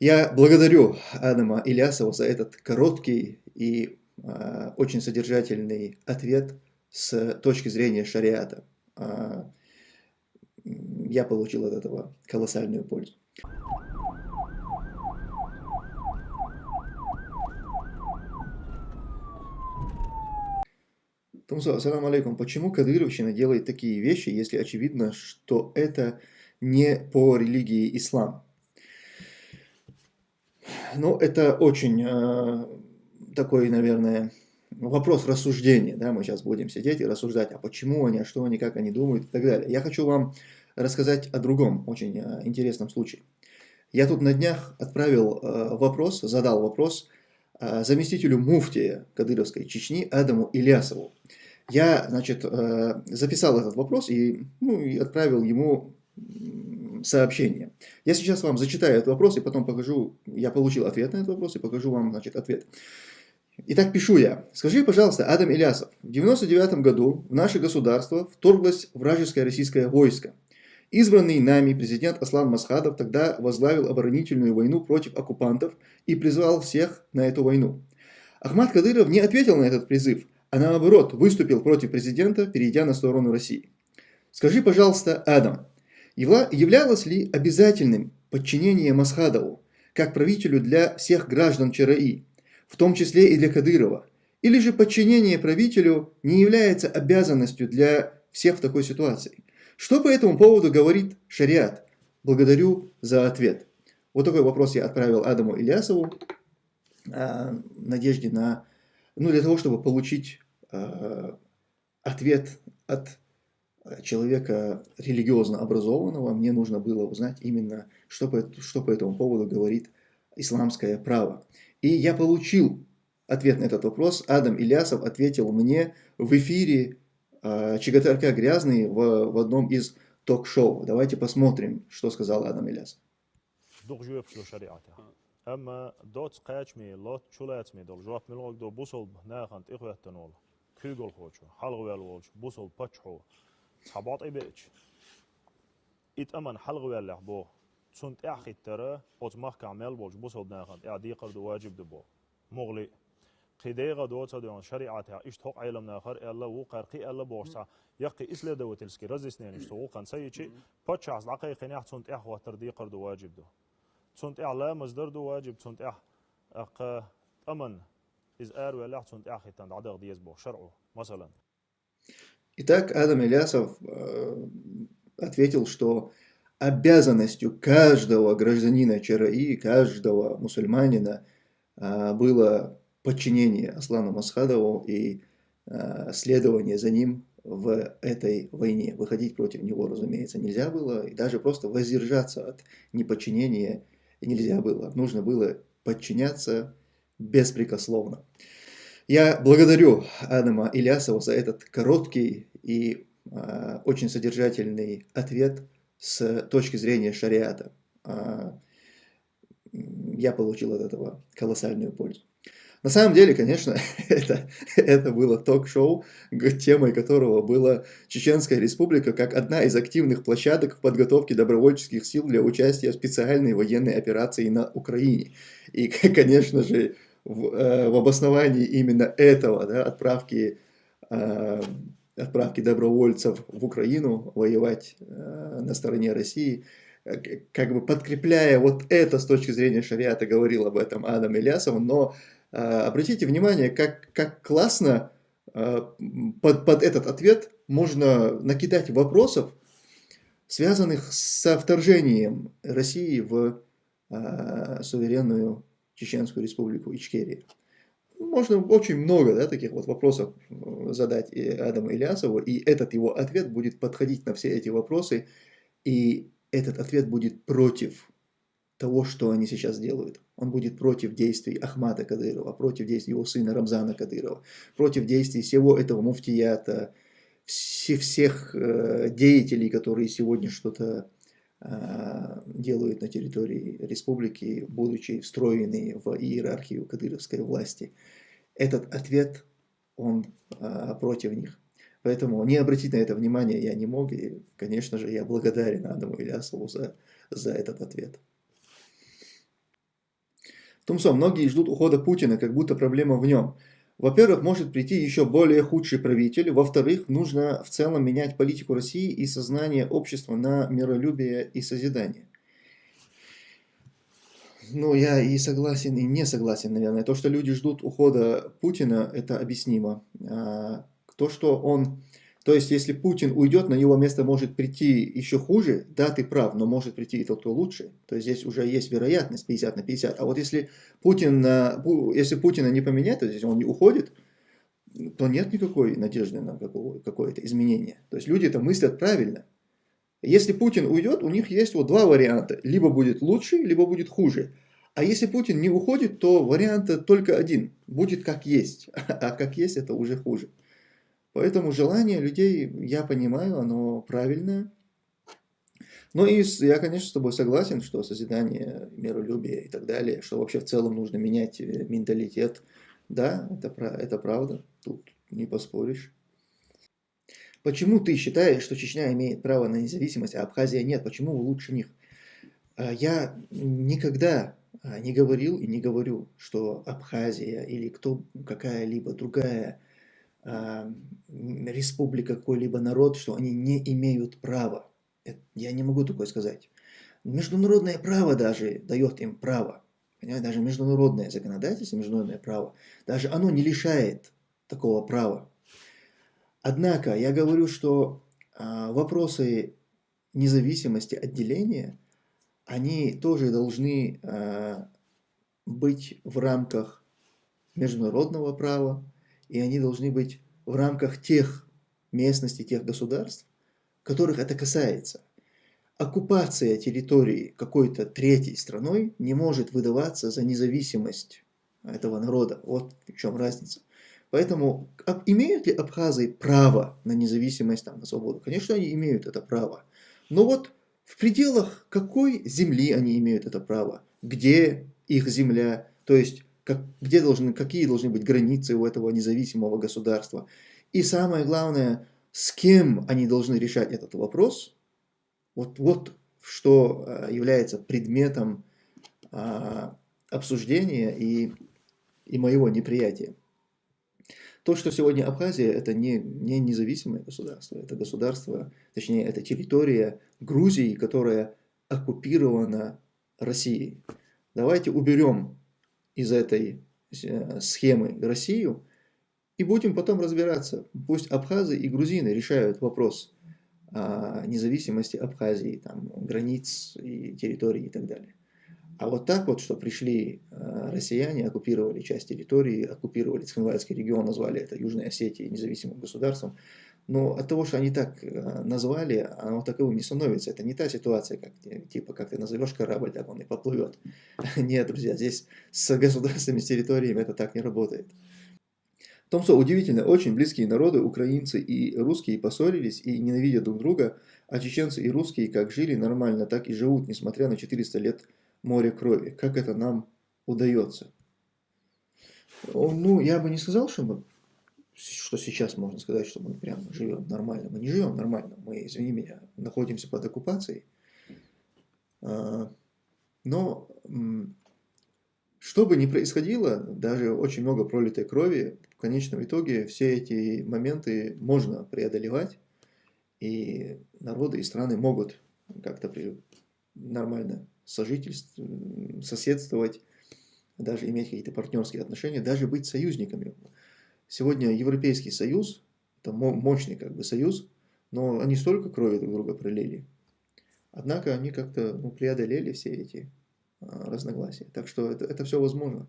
Я благодарю Адама Ильясова за этот короткий и э, очень содержательный ответ с точки зрения шариата. Э, я получил от этого колоссальную пользу. Тумсо, ассаламу алейкум. Почему Кадыровщина делает такие вещи, если очевидно, что это не по религии ислам? Ну, это очень э, такой, наверное, вопрос рассуждения. Да? Мы сейчас будем сидеть и рассуждать, а почему они, а что они, как они думают и так далее. Я хочу вам рассказать о другом очень э, интересном случае. Я тут на днях отправил э, вопрос, задал вопрос э, заместителю муфтия Кадыровской Чечни Адаму Ильясову. Я, значит, э, записал этот вопрос и, ну, и отправил ему сообщение. Я сейчас вам зачитаю этот вопрос и потом покажу, я получил ответ на этот вопрос и покажу вам, значит, ответ. Итак, пишу я. Скажи, пожалуйста, Адам Ильясов, в 99 году в наше государство вторглось вражеское российское войско. Избранный нами президент Аслан Масхадов тогда возглавил оборонительную войну против оккупантов и призвал всех на эту войну. Ахмад Кадыров не ответил на этот призыв, а наоборот выступил против президента, перейдя на сторону России. Скажи, пожалуйста, Адам, являлось ли обязательным подчинение Масхадову, как правителю для всех граждан ЧРИ, в том числе и для Кадырова, или же подчинение правителю не является обязанностью для всех в такой ситуации? Что по этому поводу говорит шариат? Благодарю за ответ. Вот такой вопрос я отправил Адаму Ильясову, э, надежде на, ну, для того, чтобы получить э, ответ от человека религиозно образованного, мне нужно было узнать именно, что по, что по этому поводу говорит исламское право. И я получил ответ на этот вопрос. Адам Ильясов ответил мне в эфире э, ЧГТРК «Грязный» в, в одном из ток-шоу. Давайте посмотрим, что сказал Адам ikhwatanol kugol xochu halgwel wolch busol pachu صباط إبلش إتأمن حلق و لحبو بو تسنت تره از أتمخ کامل بود بوسو بناخن اعدی قرد واجب دبو مغلي قديغة دوتا شریعت ها إيش توق علم ناخر إلا وو قرقي إلا بوشتا يقي إسلا دو تلسكي رزیس إيش تو قن سيشي باتشاس لقي قناع تسنت أخ وتردي قرد واجب دو تسنت أخ مصدر دو واجب تسنت أخ أق أمن إز آر ولا تسنت أخي تند عدغ ديز بو شرعه مثلا Итак, Адам Ильясов э, ответил, что обязанностью каждого гражданина ЧРИ, каждого мусульманина э, было подчинение Аслану Масхадову и э, следование за ним в этой войне. Выходить против него, разумеется, нельзя было, и даже просто воздержаться от неподчинения нельзя было. Нужно было подчиняться беспрекословно. Я благодарю Адама Ильясова за этот короткий и э, очень содержательный ответ с точки зрения шариата. Э, я получил от этого колоссальную пользу. На самом деле, конечно, это, это было ток-шоу, темой которого была Чеченская Республика как одна из активных площадок в подготовке добровольческих сил для участия в специальной военной операции на Украине. И, конечно же, в, э, в обосновании именно этого, да, отправки, э, отправки добровольцев в Украину воевать э, на стороне России, как бы подкрепляя вот это с точки зрения шариата, говорил об этом Адам Ильясов, но обратите внимание, как, как классно под, под этот ответ можно накидать вопросов, связанных со вторжением России в суверенную Чеченскую республику Ичкерия. Можно очень много да, таких вот вопросов задать Адаму Ильясову, и этот его ответ будет подходить на все эти вопросы, и этот ответ будет против того, что они сейчас делают. Он будет против действий Ахмата Кадырова, против действий его сына Рамзана Кадырова, против действий всего этого муфтията, всех э, деятелей, которые сегодня что-то делают на территории республики, будучи встроенные в иерархию кадыровской власти. Этот ответ, он а, против них. Поэтому не обратить на это внимание я не мог, и, конечно же, я благодарен Адаму Ильясову за, за этот ответ. Томсо, многие ждут ухода Путина, как будто проблема в нем. Во-первых, может прийти еще более худший правитель. Во-вторых, нужно в целом менять политику России и сознание общества на миролюбие и созидание. Ну, я и согласен, и не согласен, наверное. То, что люди ждут ухода Путина, это объяснимо. А, то, что он... То есть, если Путин уйдет, на его место может прийти еще хуже, да, ты прав, но может прийти и тот, кто лучше. То есть, здесь уже есть вероятность 50 на 50. А вот если, Путин, если Путина не поменять, то есть он не уходит, то нет никакой надежды на какое-то изменение. То есть, люди это мыслят правильно. Если Путин уйдет, у них есть вот два варианта. Либо будет лучше, либо будет хуже. А если Путин не уходит, то вариант только один. Будет как есть. А как есть, это уже хуже. Поэтому желание людей, я понимаю, оно правильное. Ну и я, конечно, с тобой согласен, что созидание, миролюбие и так далее, что вообще в целом нужно менять э, менталитет. Да, это, это правда, тут не поспоришь. Почему ты считаешь, что Чечня имеет право на независимость, а Абхазия нет? Почему вы лучше них? А, я никогда а, не говорил и не говорю, что Абхазия или кто какая-либо другая республика, какой-либо народ, что они не имеют права. Это, я не могу такое сказать. Международное право даже дает им право. Понимаете, даже международное законодательство, международное право, даже оно не лишает такого права. Однако я говорю, что э, вопросы независимости, отделения, они тоже должны э, быть в рамках международного права, и они должны быть в рамках тех местностей, тех государств, которых это касается. Оккупация территории какой-то третьей страной не может выдаваться за независимость этого народа. Вот в чем разница. Поэтому имеют ли абхазы право на независимость, там, на свободу? Конечно, они имеют это право. Но вот в пределах какой земли они имеют это право? Где их земля? То есть как, где должны, какие должны быть границы у этого независимого государства. И самое главное, с кем они должны решать этот вопрос. Вот, вот что а, является предметом а, обсуждения и, и моего неприятия. То, что сегодня Абхазия, это не, не независимое государство, это государство, точнее, это территория Грузии, которая оккупирована Россией. Давайте уберем из этой э, схемы Россию, и будем потом разбираться. Пусть абхазы и грузины решают вопрос независимости Абхазии, там, границ и территорий и так далее. А вот так вот, что пришли э, россияне, оккупировали часть территории, оккупировали Цхинвальский регион, назвали это Южной Осетией независимым государством, но от того, что они так э, назвали, оно таковым не становится. Это не та ситуация, как, типа, как ты назовешь корабль, так он и поплывет. Нет, друзья, здесь с государствами, с территориями это так не работает. Томсо, удивительно, очень близкие народы, украинцы и русские поссорились и ненавидят друг друга, а чеченцы и русские как жили нормально, так и живут, несмотря на 400 лет моря крови. Как это нам удается? Ну, я бы не сказал, что мы что сейчас можно сказать, что мы прям живем нормально. Мы не живем нормально, мы, извини меня, находимся под оккупацией. А, но что бы ни происходило, даже очень много пролитой крови, в конечном итоге все эти моменты можно преодолевать, и народы и страны могут как-то нормально сожительствовать, соседствовать, даже иметь какие-то партнерские отношения, даже быть союзниками. Сегодня Европейский Союз, это мощный как бы союз, но они столько крови друг друга пролили. Однако они как-то ну, преодолели все эти а, разногласия. Так что это, это все возможно.